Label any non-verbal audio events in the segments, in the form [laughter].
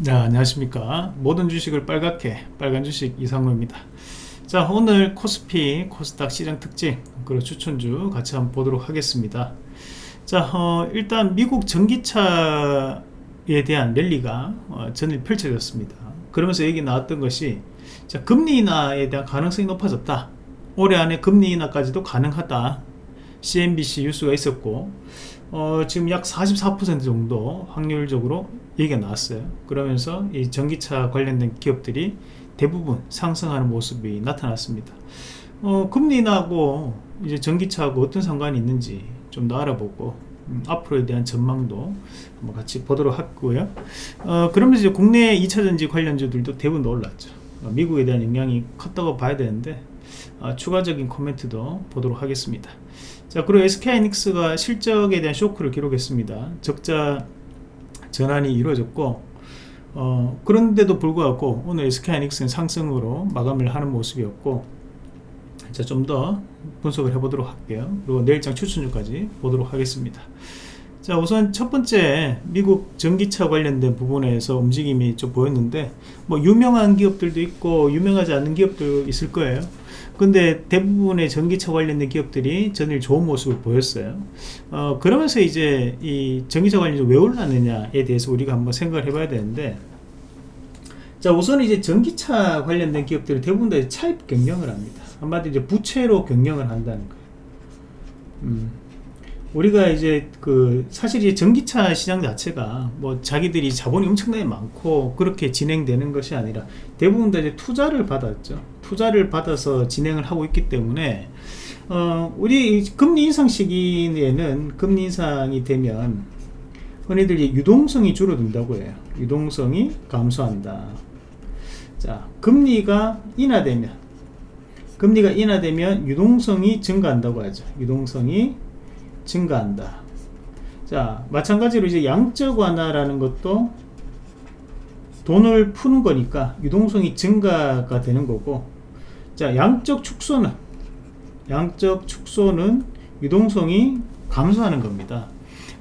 네, 안녕하십니까. 모든 주식을 빨갛게 빨간 주식 이상로입니다. 자 오늘 코스피 코스닥 시장 특징 그리고 추천주 같이 한번 보도록 하겠습니다. 자 어, 일단 미국 전기차에 대한 랠리가 어, 전일 펼쳐졌습니다. 그러면서 얘기 나왔던 것이 자, 금리 인하에 대한 가능성이 높아졌다. 올해 안에 금리 인하까지도 가능하다. CNBC 뉴스가 있었고 어, 지금 약 44% 정도 확률적으로 얘기가 나왔어요. 그러면서 이 전기차 관련된 기업들이 대부분 상승하는 모습이 나타났습니다. 어, 금리 인하고 이제 전기차하고 어떤 상관이 있는지 좀 더 알아보고 음, 앞으로에 대한 전망도 한번 같이 보도록 하고요. 어, 그러면서 이제 국내 2차전지 관련주들도 대부분 올랐죠. 어, 미국에 대한 영향이 컸다고 봐야 되는데 어, 추가적인 코멘트도 보도록 하겠습니다 자 그리고 SK하이닉스가 실적에 대한 쇼크를 기록했습니다. 적자 전환이 이루어졌고 어, 그런데도 불구하고 오늘 SK하이닉스는 상승으로 마감을 하는 모습이었고 좀더 분석을 해보도록 할게요. 그리고 내일장 추천주까지 보도록 하겠습니다 자 우선 첫 번째 미국 전기차 관련된 부분에서 움직임이 좀 보였는데 뭐 유명한 기업들도 있고 유명하지 않은 기업도 있을 거예요. 근데 대부분의 전기차 관련된 기업들이 전일 좋은 모습을 보였어요. 어, 그러면서 이제 이 전기차 관련이 왜 올랐느냐에 대해서 우리가 한번 생각을 해 봐야 되는데 자 우선 이제 전기차 관련된 기업들이 대부분 다 차입 경영을 합니다. 한마디로 이제 부채로 경영을 한다는 거예요. 음. 우리가 이제 그 사실 이 전기차 시장 자체가 뭐 자기들이 자본이 엄청나게 많고 그렇게 진행되는 것이 아니라 대부분 다 이제 투자를 받았죠. 투자를 받아서 진행을 하고 있기 때문에 어 우리 금리 인상 시기에는 금리 인상이 되면 흔히들 유동성이 줄어든다고 해요. 유동성이 감소한다. 자 금리가 인하되면 금리가 인하되면 유동성이 증가한다고 하죠. 유동성이 증가한다. 자 마찬가지로 이제 양적 완화라는 것도 돈을 푸는 거니까 유동성이 증가가 되는 거고 자 양적 축소는 양적 축소는 유동성이 감소하는 겁니다.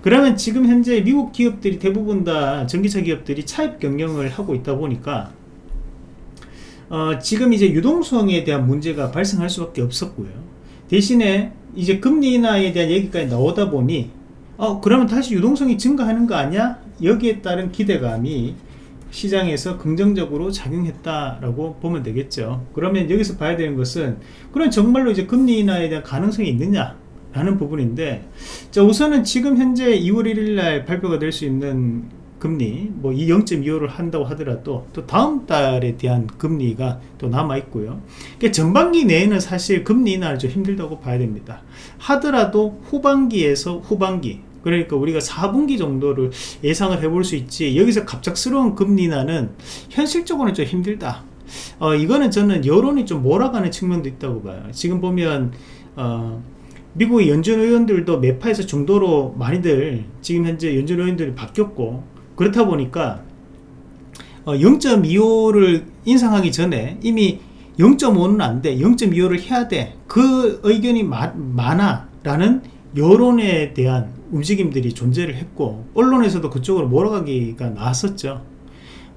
그러면 지금 현재 미국 기업들이 대부분 다 전기차 기업들이 차입 경영을 하고 있다 보니까 어, 지금 이제 유동성에 대한 문제가 발생할 수밖에 없었고요. 대신에 이제 금리 인하에 대한 얘기까지 나오다 보니 어 그러면 다시 유동성이 증가하는 거 아니야? 여기에 따른 기대감이 시장에서 긍정적으로 작용했다라고 보면 되겠죠 그러면 여기서 봐야 되는 것은 그럼 정말로 이제 금리 인하에 대한 가능성이 있느냐 라는 부분인데 자 우선은 지금 현재 2월 1일 날 발표가 될 수 있는 금리 뭐 이 0.25를 한다고 하더라도 또 다음 달에 대한 금리가 또 남아 있고요. 그러니까 전반기 내에는 사실 금리 인하는 좀 힘들다고 봐야 됩니다. 하더라도 후반기에서 후반기 그러니까 우리가 4분기 정도를 예상을 해볼 수 있지 여기서 갑작스러운 금리 인하는 현실적으로는 좀 힘들다. 어, 이거는 저는 여론이 좀 몰아가는 측면도 있다고 봐요. 지금 보면 어, 미국의 연준 의원들도 매파에서 중도로 많이들 지금 현재 연준 의원들이 바뀌었고 그렇다 보니까 어, 0.25를 인상하기 전에 이미 0.5는 안돼 0.25를 해야 돼그 의견이 마, 많아 라는 여론에 대한 움직임들이 존재를 했고 언론에서도 그쪽으로 몰아가기가 나왔었죠.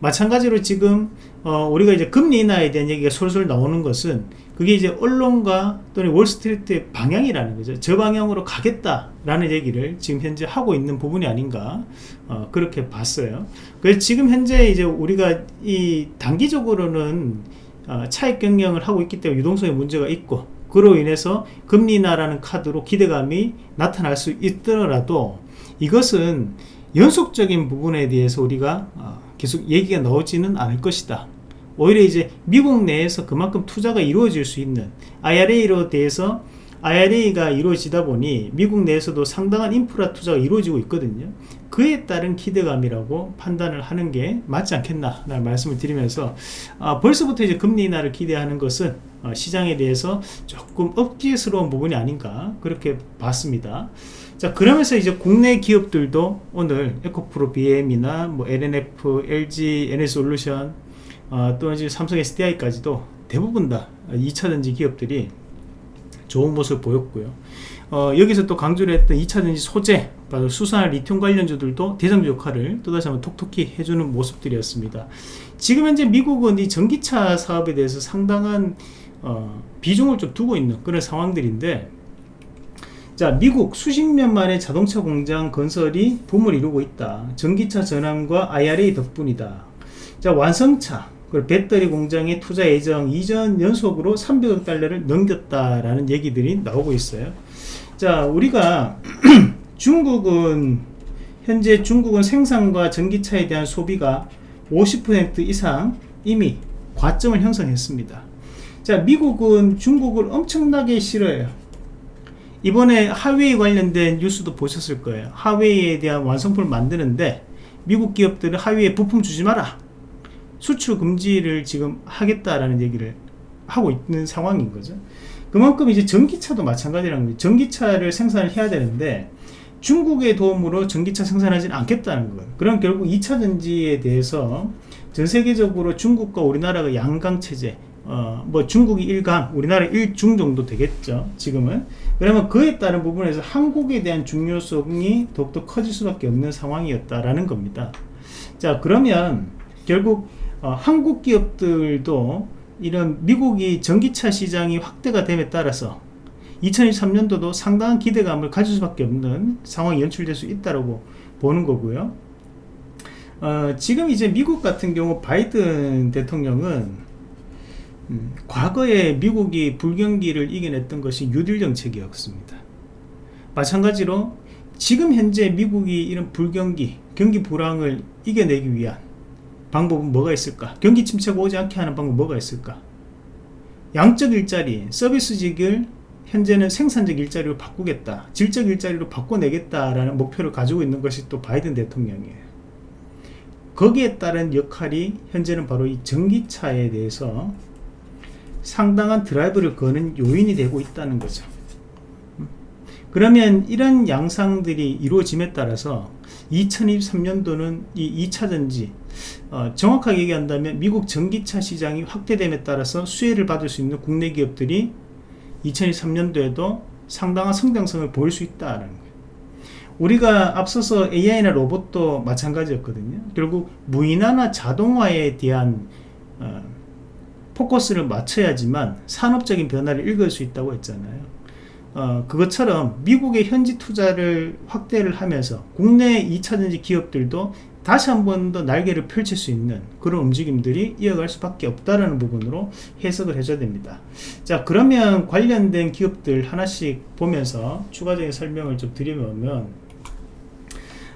마찬가지로 지금 어, 우리가 이제 금리 인하에 대한 얘기가 솔솔 나오는 것은 그게 이제 언론과 또는 월스트리트의 방향이라는 거죠. 저 방향으로 가겠다라는 얘기를 지금 현재 하고 있는 부분이 아닌가 어, 그렇게 봤어요. 그래서 지금 현재 이제 우리가 이 단기적으로는 어, 차익 경영을 하고 있기 때문에 유동성에 문제가 있고 그로 인해서 금리 인하라는 카드로 기대감이 나타날 수 있더라도 이것은 연속적인 부분에 대해서 우리가 어, 계속 얘기가 나오지는 않을 것이다 오히려 이제 미국 내에서 그만큼 투자가 이루어질 수 있는 IRA로 대해서 IRA가 이루어지다 보니 미국 내에서도 상당한 인프라 투자가 이루어지고 있거든요. 그에 따른 기대감이라고 판단을 하는 게 맞지 않겠나 라는 말씀을 드리면서 아, 벌써부터 이제 금리 인하를 기대하는 것은 어, 시장에 대해서 조금 억지스러운 부분이 아닌가 그렇게 봤습니다. 자 그러면서 이제 국내 기업들도 오늘 에코프로 BM이나 뭐 LNF, LG, NS솔루션 어, 또 이제 삼성 SDI까지도 대부분 다 2차전지 기업들이 좋은 모습을 보였고요. 어, 여기서 또 강조를 했던 2차전지 소재 바로 수산화 리튬 관련주들도 대장주 역할을 또다시 한번 톡톡히 해주는 모습들이었습니다. 지금 현재 미국은 이 전기차 사업에 대해서 상당한 어, 비중을 좀 두고 있는 그런 상황들인데 자 미국 수십 년 만에 자동차 공장 건설이 붐을 이루고 있다. 전기차 전환과 IRA 덕분이다. 자 완성차 그리고 배터리 공장의 투자 예정 이전 연속으로 300억 달러를 넘겼다라는 얘기들이 나오고 있어요. 자 우리가 [clears throat] 중국은 현재 중국은 생산과 전기차에 대한 소비가 50% 이상 이미 과점을 형성했습니다. 자 미국은 중국을 엄청나게 싫어해요. 이번에 하웨이 관련된 뉴스도 보셨을 거예요. 하웨이에 대한 완성품을 만드는데 미국 기업들은 하웨이에 부품 주지 마라 수출 금지를 지금 하겠다라는 얘기를 하고 있는 상황인 거죠. 그만큼 이제 전기차도 마찬가지라는 거예요 전기차를 생산을 해야 되는데 중국의 도움으로 전기차 생산하지는 않겠다는 거예요 그럼 결국 2차 전지에 대해서 전 세계적으로 중국과 우리나라가 양강 체제 어, 뭐 중국이 1강 우리나라 1중 정도 되겠죠 지금은. 그러면 그에 따른 부분에서 한국에 대한 중요성이 더욱더 커질 수밖에 없는 상황이었다라는 겁니다. 자 그러면 결국 어, 한국 기업들도 이런 미국이 전기차 시장이 확대가 됨에 따라서 2023년도도 상당한 기대감을 가질 수밖에 없는 상황이 연출될 수 있다고 보는 거고요 어, 지금 이제 미국 같은 경우 바이든 대통령은 음, 과거에 미국이 불경기를 이겨냈던 것이 유딜 정책이었습니다. 마찬가지로 지금 현재 미국이 이런 불경기, 경기 불황을 이겨내기 위한 방법은 뭐가 있을까? 경기 침체가 오지 않게 하는 방법 뭐가 있을까? 양적 일자리, 서비스직을 현재는 생산적 일자리로 바꾸겠다. 질적 일자리로 바꿔내겠다라는 목표를 가지고 있는 것이 또 바이든 대통령이에요. 거기에 따른 역할이 현재는 바로 이 전기차에 대해서 상당한 드라이브를 거는 요인이 되고 있다는 거죠 그러면 이런 양상들이 이루어짐에 따라서 2023년도는 이 2차전지 어, 정확하게 얘기한다면 미국 전기차 시장이 확대됨에 따라서 수혜를 받을 수 있는 국내 기업들이 2023년도에도 상당한 성장성을 보일 수 있다는 거예요. 우리가 앞서서 AI나 로봇도 마찬가지였거든요. 결국 무인화나 자동화에 대한 어, 포커스를 맞춰야지만 산업적인 변화를 읽을 수 있다고 했잖아요 어, 그것처럼 미국의 현지 투자를 확대를 하면서 국내 2차전지 기업들도 다시 한 번 더 날개를 펼칠 수 있는 그런 움직임들이 이어갈 수밖에 없다라는 부분으로 해석을 해줘야 됩니다. 자 그러면 관련된 기업들 하나씩 보면서 추가적인 설명을 좀 드리면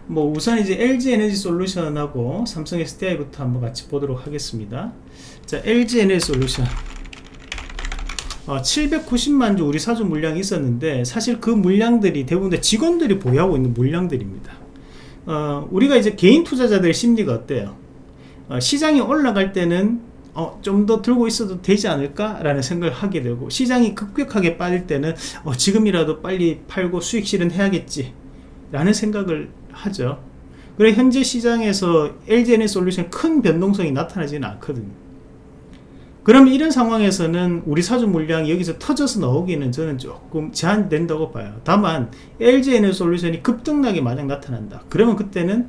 뭐 우선 이제 LG 에너지 솔루션하고 삼성 SDI부터 한번 같이 보도록 하겠습니다. 자 LG 에너지 솔루션 어, 790만 주 우리 사주 물량이 있었는데 사실 그 물량들이 대부분 다 직원들이 보유하고 있는 물량들입니다. 어, 우리가 이제 개인 투자자들의 심리가 어때요? 어, 시장이 올라갈 때는 어, 좀 더 들고 있어도 되지 않을까 라는 생각을 하게 되고 시장이 급격하게 빠질 때는 어, 지금이라도 빨리 팔고 수익 실현해야겠지 라는 생각을 하죠. 그래 현재 시장에서 LGN의 솔루션 큰 변동성이 나타나지는 않거든요 그럼 이런 상황에서는 우리 사주 물량이 여기서 터져서 나오기는 저는 조금 제한된다고 봐요. 다만 LGN의 솔루션이 급등락이 만약 나타난다. 그러면 그때는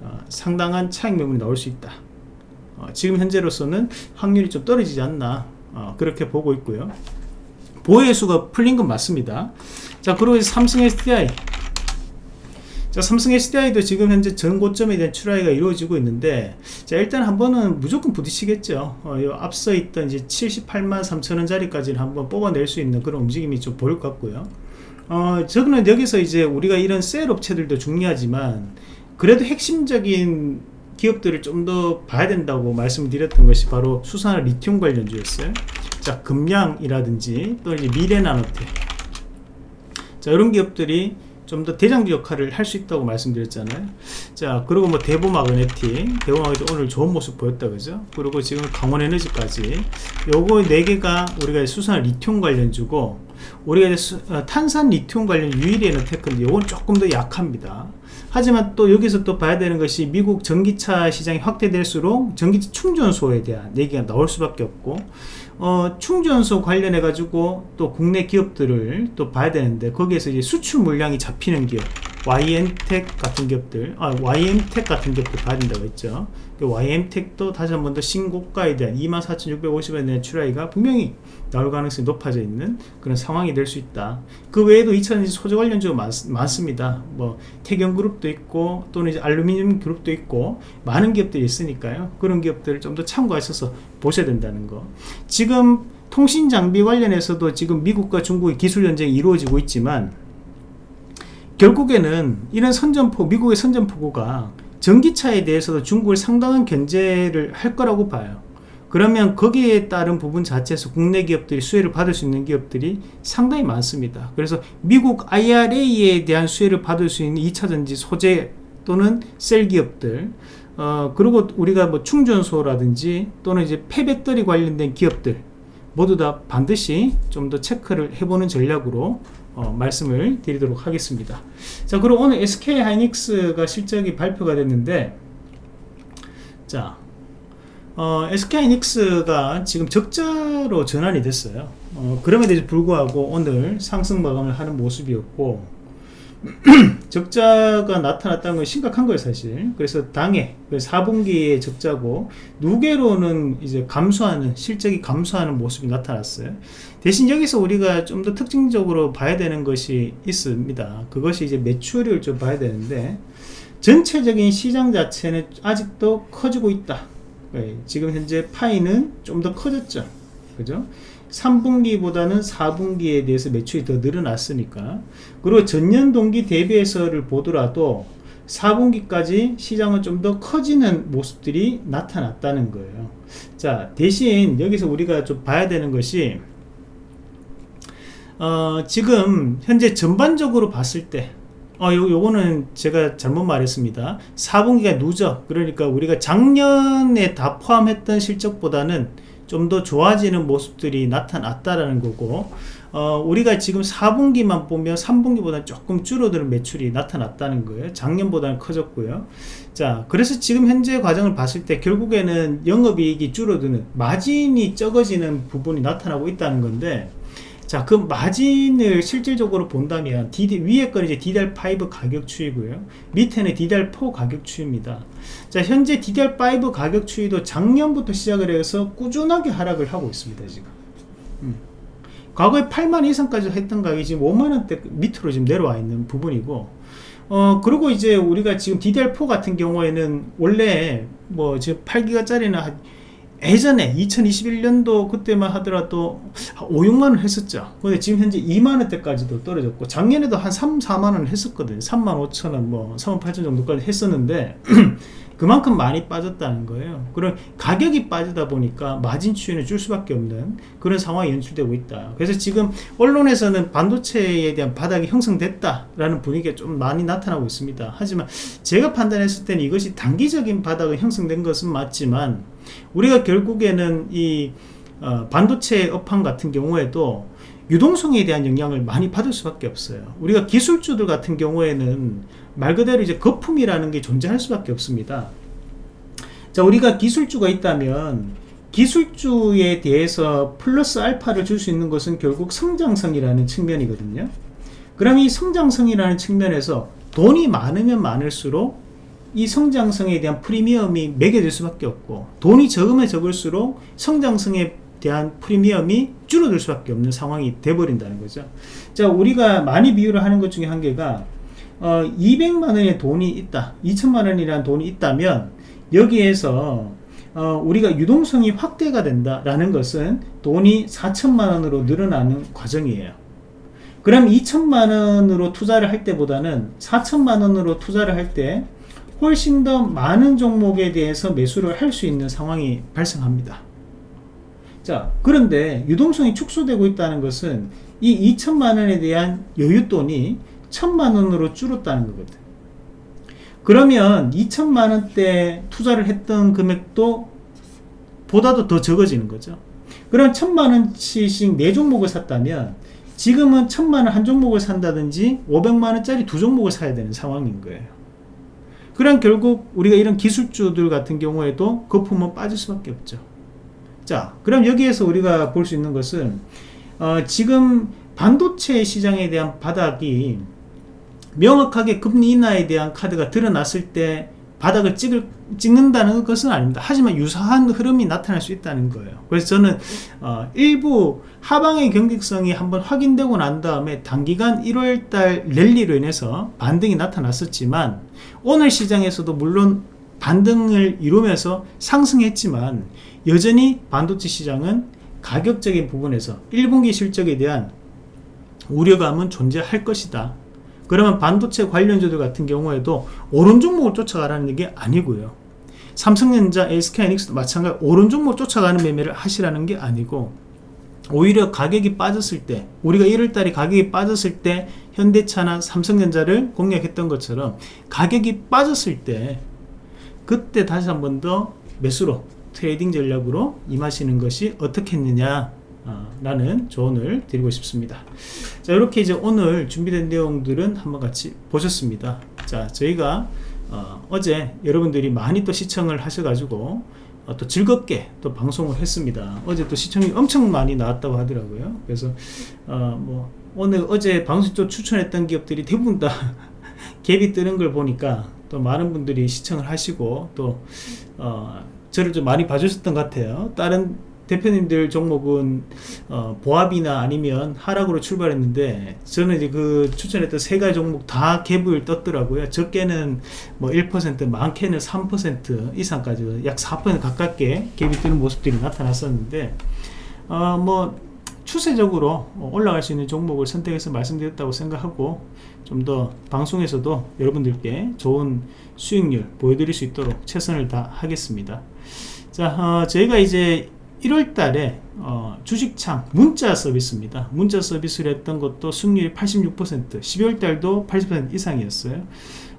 어, 상당한 차익 매물이 나올 수 있다. 어, 지금 현재로서는 확률이 좀 떨어지지 않나 어, 그렇게 보고 있고요. 보혜수가 풀린 건 맞습니다. 자 그리고 삼성 SDI 자, 삼성 SDI도 지금 현재 전 고점에 대한 출하가 이루어지고 있는데 자 일단 한번은 무조건 부딪히겠죠. 어, 앞서 있던 이제 78만 3천원짜리까지는 한번 뽑아낼 수 있는 그런 움직임이 좀 보일 것 같고요. 어, 저는 여기서 이제 우리가 이런 셀 업체들도 중요하지만 그래도 핵심적인 기업들을 좀 더 봐야 된다고 말씀드렸던 것이 바로 수산화 리튬 관련주였어요. 자 금양이라든지 또 이제 미래나노텍 자 이런 기업들이 좀 더 대장주 역할을 할 수 있다고 말씀드렸잖아요. 자 그리고 뭐 대보마그네틱 대보마그네틱 오늘 좋은 모습 보였다 그죠? 그리고 지금 강원에너지까지. 요거 4개가 우리가 수산 리튬 관련주고 우리가 어, 탄산 리튬 관련 유일에는 테크인데 요건 조금 더 약합니다 하지만 또 여기서 또 봐야 되는 것이 미국 전기차 시장이 확대될수록 전기차 충전소에 대한 얘기가 나올 수밖에 없고 어, 충전소 관련해 가지고 또 국내 기업들을 또 봐야 되는데 거기에서 이제 수출 물량이 잡히는 기업 YM텍 같은 기업들, 아, YM텍 같은 기업들 봐야 된다고 했죠. 그 YM텍도 다시 한 번 더 신고가에 대한 24,650원에 대한 출하기가 분명히 나올 가능성이 높아져 있는 그런 상황이 될 수 있다. 그 외에도 2차전지 소재 관련 주가 많, 많습니다. 뭐 태경그룹도 있고 또는 이제 알루미늄 그룹도 있고 많은 기업들이 있으니까요. 그런 기업들을 좀 더 참고하셔서 보셔야 된다는 거. 지금 통신 장비 관련해서도 지금 미국과 중국의 기술 전쟁이 이루어지고 있지만 결국에는 이런 선전포 미국의 선전포고가 전기차에 대해서도 중국을 상당한 견제를 할 거라고 봐요. 그러면 거기에 따른 부분 자체에서 국내 기업들이 수혜를 받을 수 있는 기업들이 상당히 많습니다. 그래서 미국 IRA에 대한 수혜를 받을 수 있는 2차전지 소재 또는 셀 기업들 어, 그리고 우리가 뭐 충전소라든지 또는 이제 폐배터리 관련된 기업들 모두 다 반드시 좀 더 체크를 해보는 전략으로 어, 말씀을 드리도록 하겠습니다. 자 그리고 오늘 SK 하이닉스가 실적이 발표가 됐는데 자 어, SK 하이닉스가 지금 적자로 전환이 됐어요. 어, 그럼에도 불구하고 오늘 상승 마감을 하는 모습이었고 [clears throat] 적자가 나타났다는 건 심각한 거예요 사실. 그래서 당해 4분기에 적자고 누계로는 이제 감소하는 실적이 감소하는 모습이 나타났어요. 대신 여기서 우리가 좀 더 특징적으로 봐야 되는 것이 있습니다. 그것이 이제 매출을 좀 봐야 되는데 전체적인 시장 자체는 아직도 커지고 있다. 네, 지금 현재 파이는 좀 더 커졌죠. 그죠 3분기보다는 4분기에 대해서 매출이 더 늘어났으니까. 그리고 전년 동기 대비해서를 보더라도 4분기까지 시장은 좀 더 커지는 모습들이 나타났다는 거예요. 자 대신 여기서 우리가 좀 봐야 되는 것이 어, 지금 현재 전반적으로 봤을 때 어, 요, 요거는 제가 잘못 말했습니다. 4분기가 누적 그러니까 우리가 작년에 다 포함했던 실적보다는 좀 더 좋아지는 모습들이 나타났다라는 거고 어, 우리가 지금 4분기만 보면 3분기보다 조금 줄어드는 매출이 나타났다는 거예요. 작년보다는 커졌고요. 자 그래서 지금 현재 과정을 봤을 때 결국에는 영업이익이 줄어드는 마진이 적어지는 부분이 나타나고 있다는 건데 자, 그 마진을 실질적으로 본다면 DD, 위에 건 이제 DDR5 가격 추이고요. 밑에는 DDR4 가격 추이입니다. 자, 현재 DDR5 가격 추이도 작년부터 시작을 해서 꾸준하게 하락을 하고 있습니다, 지금. 음. 과거에 8만 이상까지 했던 가격이 지금 5만원대 밑으로 지금 내려와 있는 부분이고, 어, 그리고 이제 우리가 지금 DDR4 같은 경우에는 원래 뭐 지금 8기가짜리는 예전에 2021년도 그때만 하더라도 5, 6만원 했었죠. 근데 지금 현재 2만원대까지도 떨어졌고 작년에도 한 3, 4만원 했었거든요 3만 5천원 뭐 3만 8천 정도까지 했었는데 [clears throat] 그만큼 많이 빠졌다는 거예요. 그런 가격이 빠지다 보니까 마진 추이는 줄 수밖에 없는 그런 상황이 연출되고 있다. 그래서 지금 언론에서는 반도체에 대한 바닥이 형성됐다 라는 분위기가 좀 많이 나타나고 있습니다. 하지만 제가 판단했을 때는 이것이 단기적인 바닥이 형성된 것은 맞지만 우리가 결국에는 이 어, 반도체 업황 같은 경우에도 유동성에 대한 영향을 많이 받을 수밖에 없어요. 우리가 기술주들 같은 경우에는 말 그대로 이제 거품이라는 게 존재할 수밖에 없습니다. 자 우리가 기술주가 있다면 기술주에 대해서 플러스 알파를 줄 수 있는 것은 결국 성장성이라는 측면이거든요. 그럼 이 성장성이라는 측면에서 돈이 많으면 많을수록 이 성장성에 대한 프리미엄이 매겨질 수밖에 없고 돈이 적으면 적을수록 성장성에 대한 프리미엄이 줄어들 수밖에 없는 상황이 돼버린다는 거죠. 자 우리가 많이 비유를 하는 것 중에 한 개가 어, 200만원의 돈이 있다 2천만원이라는 돈이 있다면 여기에서 어, 우리가 유동성이 확대가 된다라는 것은 돈이 4천만원으로 늘어나는 과정이에요. 그럼 2천만원으로 투자를 할 때보다는 4천만원으로 투자를 할때 훨씬 더 많은 종목에 대해서 매수를 할 수 있는 상황이 발생합니다. 자 그런데 유동성이 축소되고 있다는 것은 이 2천만원에 대한 여윳돈이 천만원으로 줄었다는 거거든. 그러면 2천만원대 투자를 했던 금액도 보다도 더 적어지는 거죠. 그럼 천만원씩 4종목을 샀다면 지금은 천만원 한 종목을 산다든지 500만원짜리 두 종목을 사야 되는 상황인 거예요 그럼 결국 우리가 이런 기술주들 같은 경우에도 거품은 빠질 수밖에 없죠. 자 그럼 여기에서 우리가 볼 수 있는 것은 어, 지금 반도체 시장에 대한 바닥이 명확하게 금리 인하에 대한 카드가 드러났을 때 바닥을 찍을, 찍는다는 것은 아닙니다. 하지만 유사한 흐름이 나타날 수 있다는 거예요. 그래서 저는 어, 일부 하방의 경직성이 한번 확인되고 난 다음에 단기간 1월달 랠리로 인해서 반등이 나타났었지만 오늘 시장에서도 물론 반등을 이루면서 상승했지만 여전히 반도체 시장은 가격적인 부분에서 1분기 실적에 대한 우려감은 존재할 것이다. 그러면 반도체 관련주들 같은 경우에도 오른 종목을 쫓아가라는 게 아니고요. 삼성전자, SK하이닉스도 마찬가지 오른 종목 쫓아가는 매매를 하시라는 게 아니고 오히려 가격이 빠졌을 때 우리가 1월달에 가격이 빠졌을 때 현대차나 삼성전자를 공략했던 것처럼 가격이 빠졌을 때 그때 다시 한 번 더 매수로 trading 전략으로 임하시는 것이 어떻겠느냐 어, 라는 조언을 드리고 싶습니다. 자 이렇게 이제 오늘 준비된 내용들은 한번 같이 보셨습니다. 자 저희가 어, 제 여러분들이 많이 또 시청을 하셔가지고 어, 또 즐겁게 또 방송을 했습니다. 어제 또 시청이 엄청 많이 나왔다고 하더라고요. 그래서 어, 뭐 오늘 어제 방송 쪽 추천했던 기업들이 대부분 다 [laughs] 갭이 뜨는 걸 보니까 또 많은 분들이 시청을 하시고 또 어, 저를 좀 많이 봐주셨던 것 같아요. 다른 대표님들 종목은 어, 보합이나 아니면 하락으로 출발했는데 저는 이제 그 추천했던 세 가지 종목 다 갭을 떴더라고요. 적게는 뭐 1% 많게는 3% 이상까지 약 4% 가깝게 갭이 뜨는 모습들이 나타났었는데 어, 뭐 추세적으로 올라갈 수 있는 종목을 선택해서 말씀드렸다고 생각하고 좀 더 방송에서도 여러분들께 좋은 수익률 보여드릴 수 있도록 최선을 다하겠습니다. 자 어, 저희가 이제 1월 달에 어, 주식창 문자 서비스입니다 문자 서비스를 했던 것도 수익률이 86% 12월 달도 80% 이상이었어요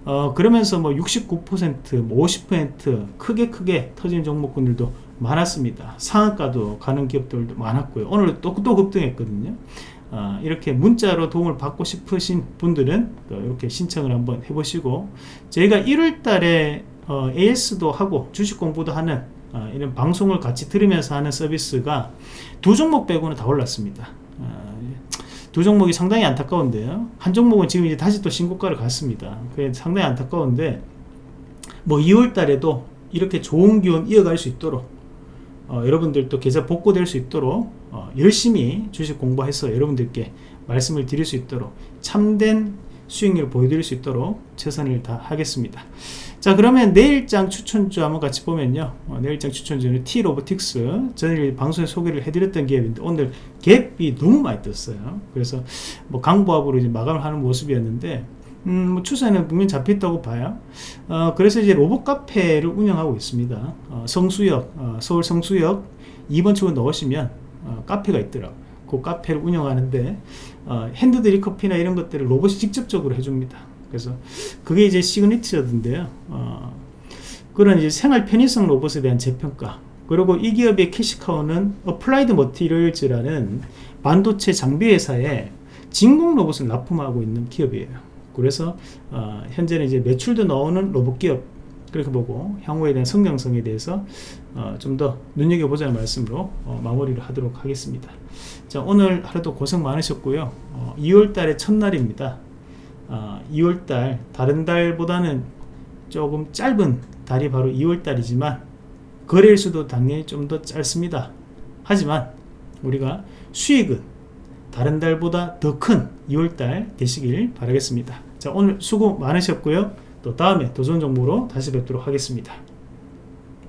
어, 그러면서 뭐 69%, 뭐 50% 크게 크게 터진 종목군들도 많았습니다. 상한가도 가는 기업들도 많았고요. 오늘 또, 또 급등했거든요. 어, 이렇게 문자로 도움을 받고 싶으신 분들은 이렇게 신청을 한번 해보시고 저희가 1월 달에 어, AS도 하고 주식 공부도 하는 어, 이런 방송을 같이 들으면서 하는 서비스가 두 종목 빼고는 다 올랐습니다. 어, 두 종목이 상당히 안타까운데요. 한 종목은 지금 이제 다시 또 신고가를 갔습니다. 그게 상당히 안타까운데 뭐 2월 달에도 이렇게 좋은 기운 이어갈 수 있도록 어, 여러분들도 계좌 복구될 수 있도록 어, 열심히 주식 공부해서 여러분들께 말씀을 드릴 수 있도록 참된 수익률을 보여드릴 수 있도록 최선을 다하겠습니다. 자 그러면 내일장 추천주 한번 같이 보면요. 어, 내일장 추천주는 T로보틱스 전일 방송에 소개를 해드렸던 기업인데 오늘 갭이 너무 많이 떴어요. 그래서 뭐 강보합으로 이제 마감을 하는 모습이었는데 음, 뭐 추세는 분명히 잡혔다고 봐요. 어, 그래서 이제 로봇 카페를 운영하고 있습니다. 어, 성수역 어, 서울 성수역 2번 출구 넣으시면 어, 카페가 있더라고요. 그 카페를 운영하는데 어, hand drip 커피나 이런 것들을 로봇이 직접적으로 해줍니다 그래서 그게 이제 signature인데요. 어, 그런 이제 생활 편의성 로봇에 대한 재평가. 그리고 이 기업의 cash cow는 Applied Materials라는 반도체 장비 회사에 진공 로봇을 납품하고 있는 기업이에요. 그래서 어, 현재는 이제 매출도 나오는 로봇 기업 그렇게 보고 향후에 대한 성장성에 대해서 어, 좀 더 눈여겨보자는 말씀으로 어, 마무리를 하도록 하겠습니다. 자 오늘 하루도 고생 많으셨고요. 2월달의 어, 첫날입니다. 어, 2월달 다른 달보다는 조금 짧은 달이 바로 2월달이지만 거래일수도 당연히 좀 더 짧습니다. 하지만 우리가 수익은 다른 달보다 더 큰 2월달 되시길 바라겠습니다. 자 오늘 수고 많으셨고요. 또 다음에 더 좋은 정보로 다시 뵙도록 하겠습니다